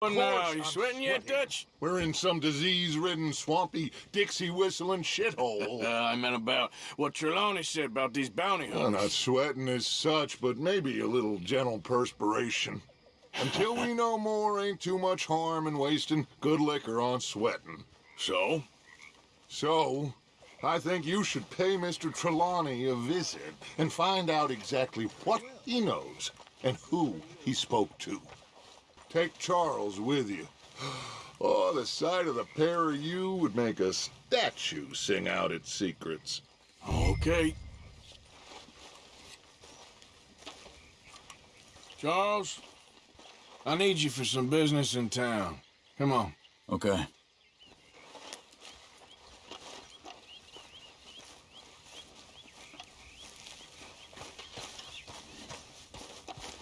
Well, now, you sweating yet, Dutch? We're in some disease-ridden, swampy, Dixie-whistling shithole. Uh, I meant about what Trelawney said about these bounty Well, hunters. not sweating as such, but maybe a little gentle perspiration. Until we know more, ain't too much harm in wasting good liquor on sweating. So? So, I think you should pay Mr. Trelawney a visit and find out exactly what he knows and who he spoke to. Take Charles with you. Oh, the sight of the pair of you would make a statue sing out its secrets. Okay. Charles, I need you for some business in town. Come on. Okay.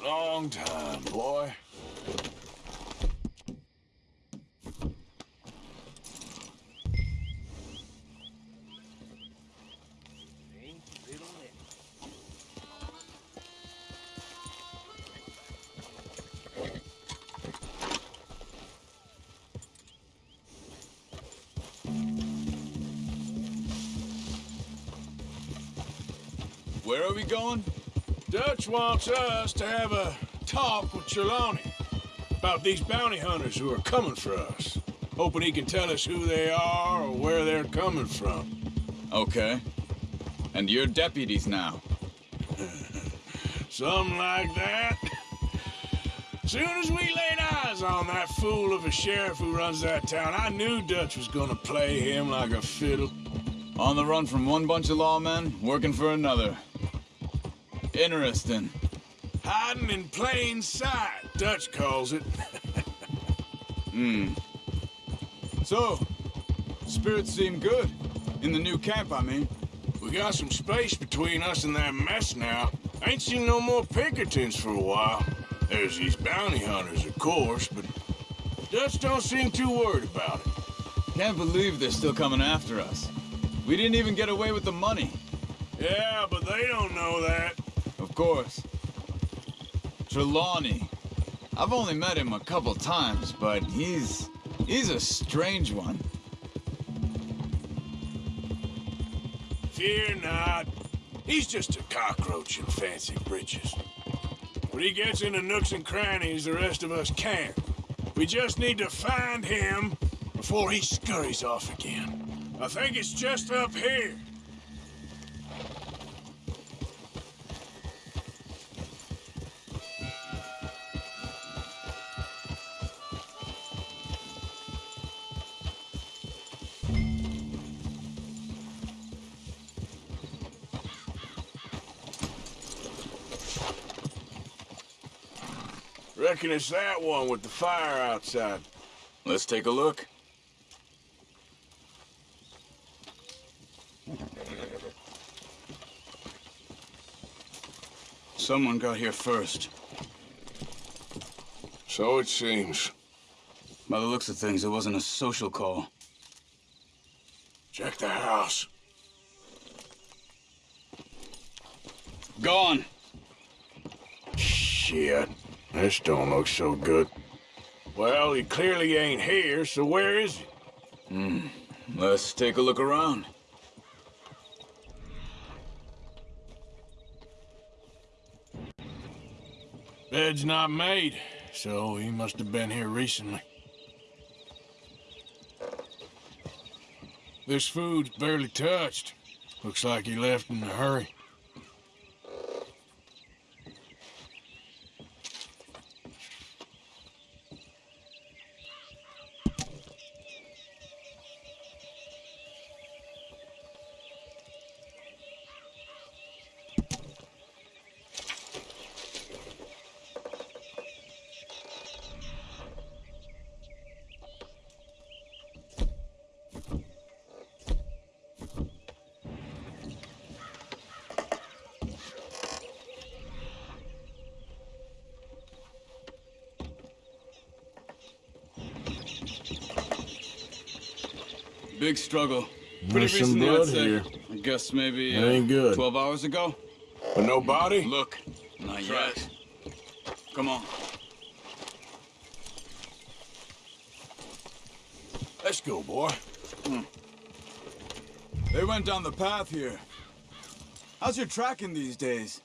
Long time, boy. Where are we going? Dutch wants us to have a talk with Trelawney about these bounty hunters who are coming for us. Hoping he can tell us who they are or where they're coming from. Okay. And you're deputies now. Something like that. Soon as we laid eyes on that fool of a sheriff who runs that town, I knew Dutch was gonna play him like a fiddle. On the run from one bunch of lawmen, working for another. Interesting. Hiding in plain sight, Dutch calls it. Hmm. So, spirits seem good. In the new camp, I mean. We got some space between us and that mess now. Ain't seen no more Pinkertons for a while. There's these bounty hunters, of course, but Dutch don't seem too worried about it. Can't believe they're still coming after us. We didn't even get away with the money. Yeah, but they don't know that. Course. Trelawney. I've only met him a couple times, but he's... he's a strange one. Fear not. He's just a cockroach in fancy breeches. But he gets into nooks and crannies the rest of us can't. We just need to find him before he scurries off again. I think it's just up here. Reckon it's that one with the fire outside. Let's take a look. Someone got here first. So it seems. By the looks of things, it wasn't a social call. Check the house. Gone. Shit. This don't look so good. Well, he clearly ain't here, so where is he? Hmm. Let's take a look around. Bed's not made, so he must have been here recently. This food's barely touched. Looks like he left in a hurry. Big struggle. Pretty There's recently, I'd say. here. I guess maybe That uh, ain't good. 12 hours ago. But no body? Look, not yet. Come on. let's go, boy. They went down the path here. How's your tracking these days?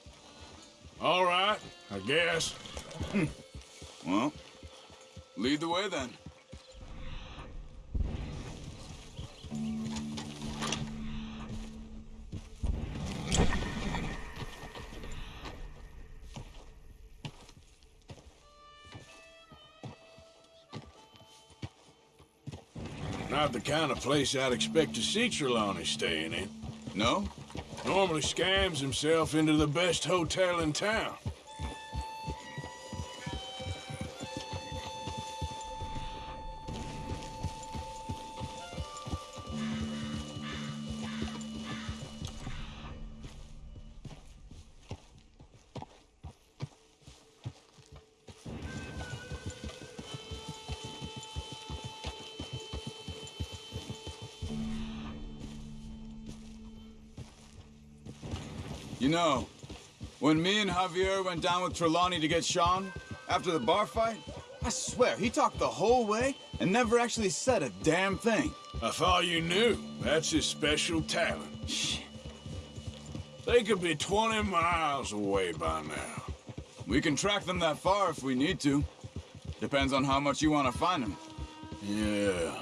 All right, I guess. Well, lead the way then. Not the kind of place I'd expect to see Trelawney staying in. No? Normally scams himself into the best hotel in town. You know, when me and Javier went down with Trelawney to get Sean, after the bar fight, I swear, he talked the whole way and never actually said a damn thing. I thought you knew. That's his special talent. They could be 20 miles away by now. We can track them that far if we need to. Depends on how much you want to find them. Yeah.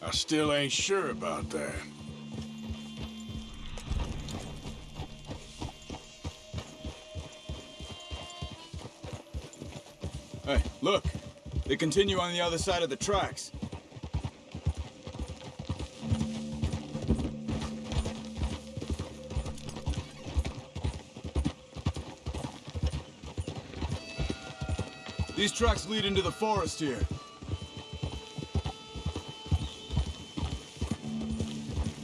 I still ain't sure about that. Hey, look. They continue on the other side of the tracks. These tracks lead into the forest here.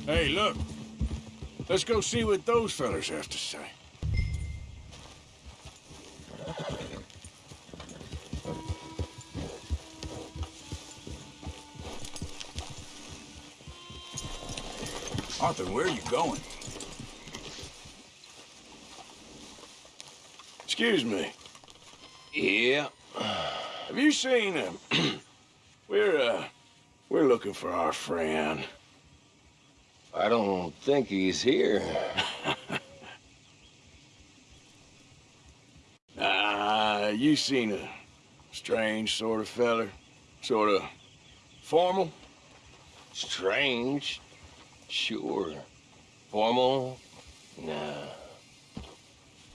Hey, look. Let's go see what those fellas have to say. Arthur, where are you going? Excuse me. Yeah. Have you seen him? we're, uh, we're looking for our friend. I don't think he's here. Ah, you seen a strange sort of feller? Sort of formal? Strange. Sure. Formal? Nah.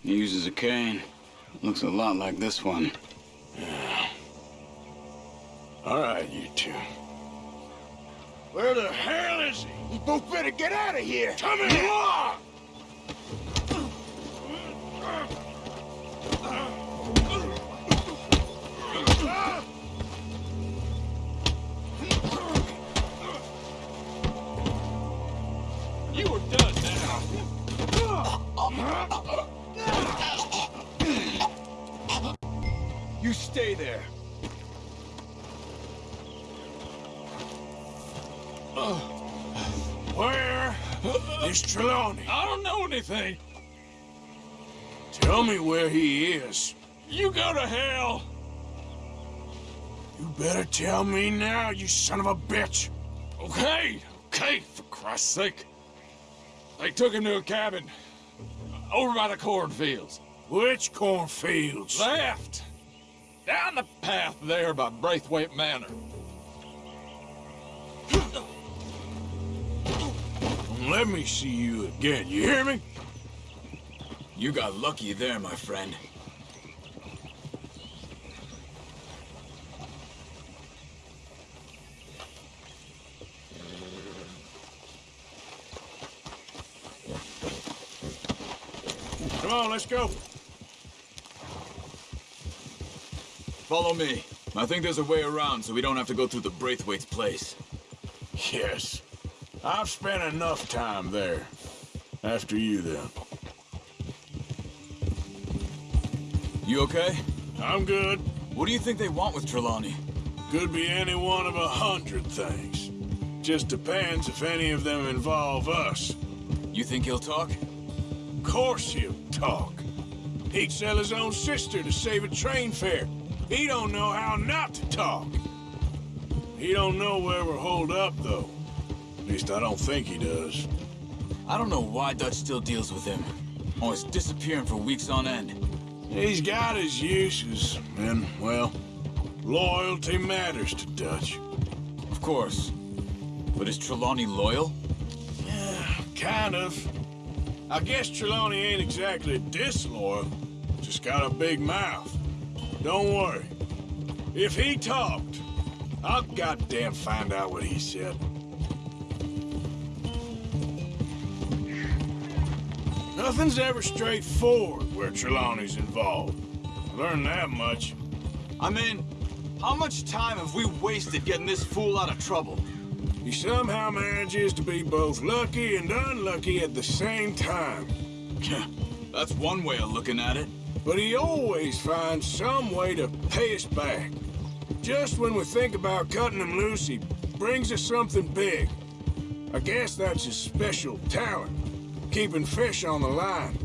He uses a cane. Looks a lot like this one. Yeah. All right, you two. Where the hell is he? You both better get out of here! Come here! You stay there. Where is Trelawney? I don't know anything. Tell me where he is. You go to hell. You better tell me now, you son of a bitch. Okay, okay, for Christ's sake. They took him to a cabin over by the cornfields. Which cornfields? Left. Down the path there by Braithwaite Manor. Let me see you again, you hear me? You got lucky there, my friend. On, let's go. Follow me. I think there's a way around so we don't have to go through the Braithwaite's place. Yes. I've spent enough time there. After you, then. You okay? I'm good. What do you think they want with Trelawney? Could be any one of a hundred things. Just depends if any of them involve us. You think he'll talk? Of course he'll talk. He'd sell his own sister to save a train fare. He don't know how not to talk. He don't know where we're holed up, though. At least I don't think he does. I don't know why Dutch still deals with him. Oh, Always disappearing for weeks on end. He's got his uses, and, well, loyalty matters to Dutch. Of course. But is Trelawney loyal? Yeah, kind of. I guess Trelawney ain't exactly disloyal. Just got a big mouth. Don't worry. If he talked, I'll goddamn find out what he said. Nothing's ever straightforward where Trelawney's involved. I learned that much. I mean, how much time have we wasted getting this fool out of trouble? He somehow manages to be both lucky and unlucky at the same time. That's one way of looking at it. But he always finds some way to pay us back. Just when we think about cutting him loose, he brings us something big. I guess that's his special talent, keeping fish on the line.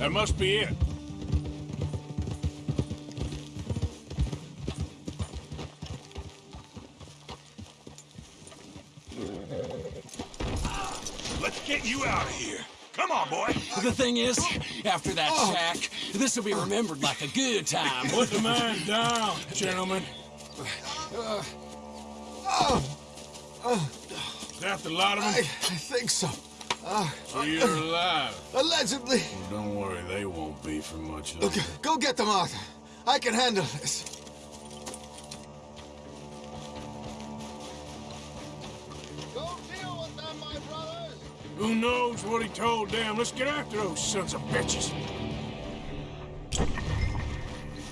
That must be it. Let's get you out of here. Come on, boy. The thing is, after that shack, this will be remembered like a good time. Put the man down, gentlemen. Is that the lot of I. I think so. So you're alive. Allegedly. Don't worry, they won't be for much longer. Okay, go get them out. I can handle this. Go deal with them, my brothers. Who knows what he told them? Let's get after those sons of bitches.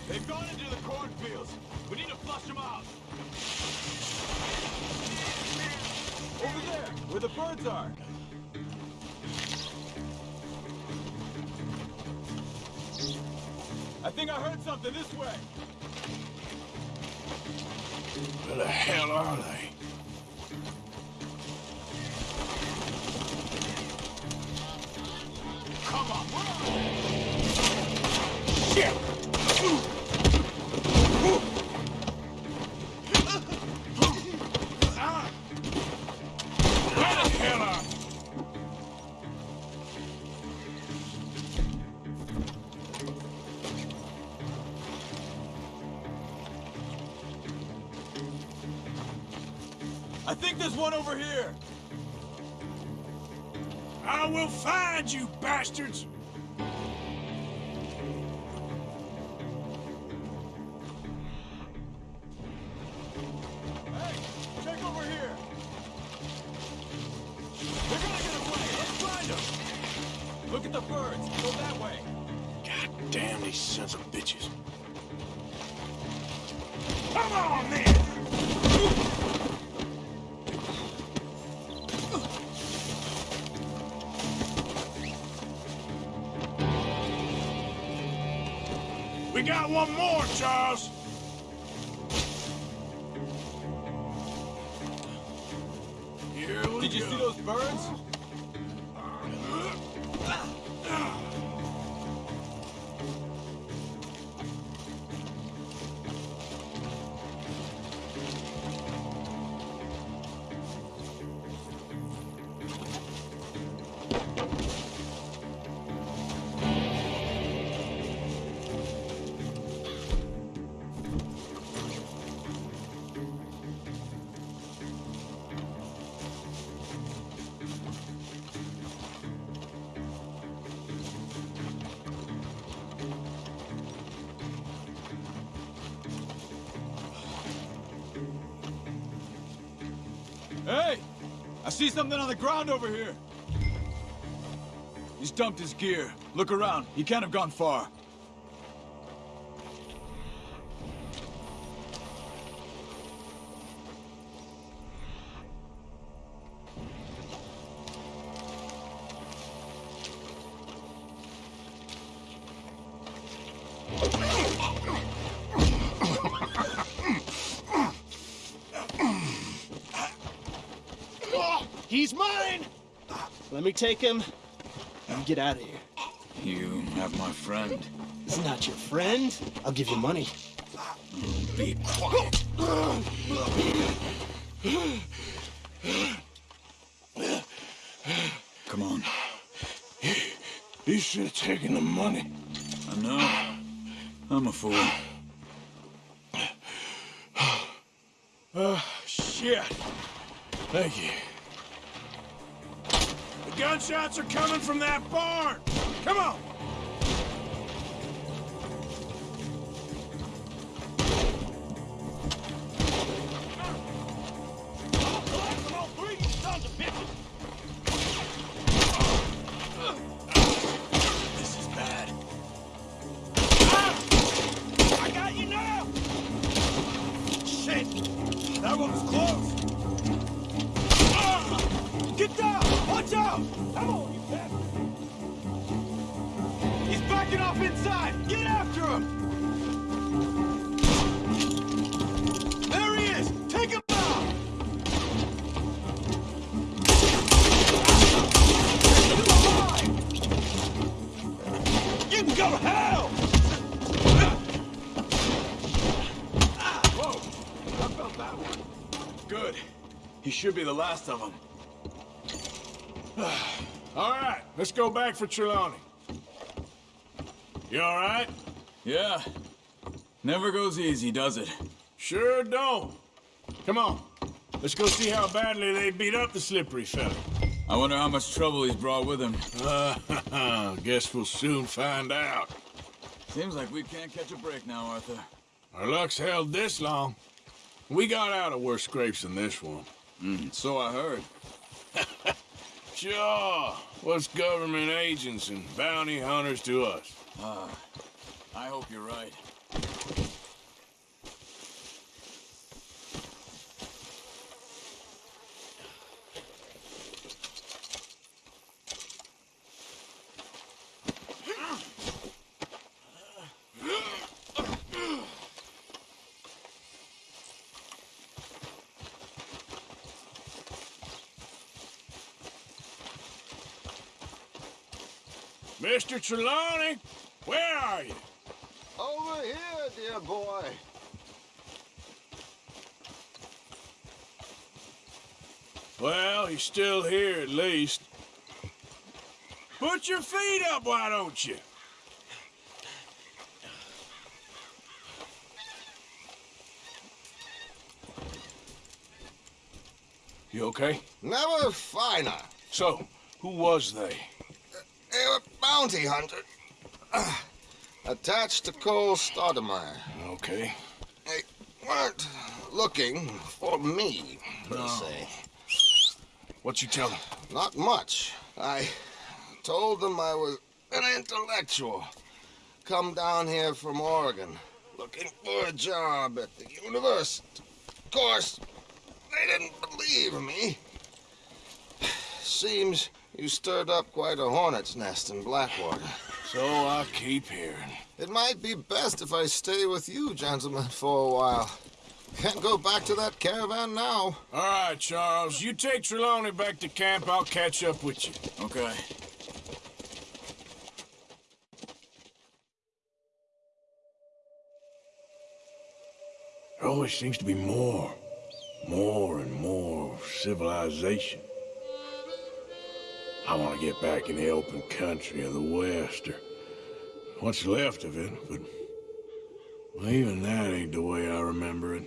They've gone into the cornfields. We need to flush them out. Over there, where the birds are. I think I heard something this way. Where the hell are they? Got one more, Charles. Here we Did you see those birds? Hey! I see something on the ground over here. He's dumped his gear. Look around. He can't have gone far. He's mine! Let me take him and get out of here. You have my friend. He's not your friend. I'll give you money. Be quiet. Come on. You should have taken the money. I know. I'm a fool. Oh, Shit. Thank you. Gunshots are coming from that barn. Come on. Should be the last of them. All right, let's go back for Trelawney. You all right? Yeah. Never goes easy, does it? Sure don't. Come on. Let's go see how badly they beat up the slippery fella. I wonder how much trouble he's brought with him. Uh, guess we'll soon find out. Seems like we can't catch a break now, Arthur. Our luck's held this long. We got out of worse scrapes than this one. Mm, so I heard. Sure. What's government agents and bounty hunters to us? Ah, I hope you're right. Mr. Trelawney, where are you? Over here, dear boy. Well, he's still here at least. Put your feet up, why don't you? You okay? Never finer. So, who was they? Bounty hunter. Ah, attached to Cole Stoudemire. Okay. They weren't looking for me, per se. What you tell them? Not much. I told them I was an intellectual. Come down here from Oregon, looking for a job at the university. Of course, they didn't believe me. Seems you stirred up quite a hornet's nest in Blackwater. So I keep hearing. It might be best if I stay with you, gentlemen, for a while. Can't go back to that caravan now. All right, Charles. You take Trelawney back to camp. I'll catch up with you. Okay. There always seems to be more. More and more civilization. I want to get back in the open country of the West, or what's left of it, but well, even that ain't the way I remember it.